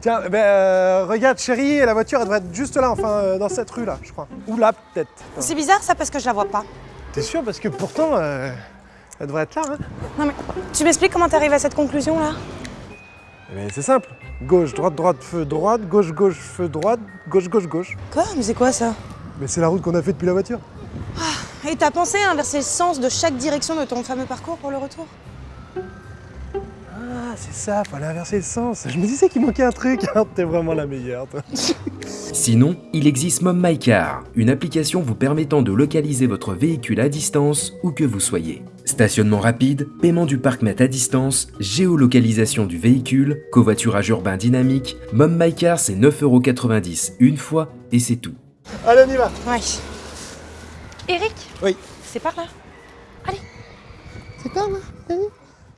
Tiens, ben, euh, regarde chérie, la voiture elle devrait être juste là, enfin euh, dans cette rue là, je crois. Ou là peut-être. C'est bizarre ça parce que je la vois pas. T'es sûr? Parce que pourtant, euh, elle devrait être là. Hein Non mais tu m'expliques comment t'arrives à cette conclusion là Eh ben, c'est simple. Gauche, droite, droite, feu, droite, gauche, gauche, feu, droite, gauche, gauche, gauche. Quoi Mais c'est quoi ça? Mais c'est la route qu'on a fait depuis la voiture. Et t'as pensé à inverser le sens de chaque direction de ton fameux parcours pour le retour? Ah, c'est ça, fallait inverser le sens. Je me disais qu'il manquait un truc. T'es vraiment la meilleure, toi. Sinon, il existe Mom My Car, une application vous permettant de localiser votre véhicule à distance où que vous soyez. Stationnement rapide, paiement du parc-mètre à distance, géolocalisation du véhicule, covoiturage urbain dynamique, Mom My Car c'est 9,90€ une fois et c'est tout. Allez, on y va. Ouais. Eric? Oui. C'est par là? C'est pas là,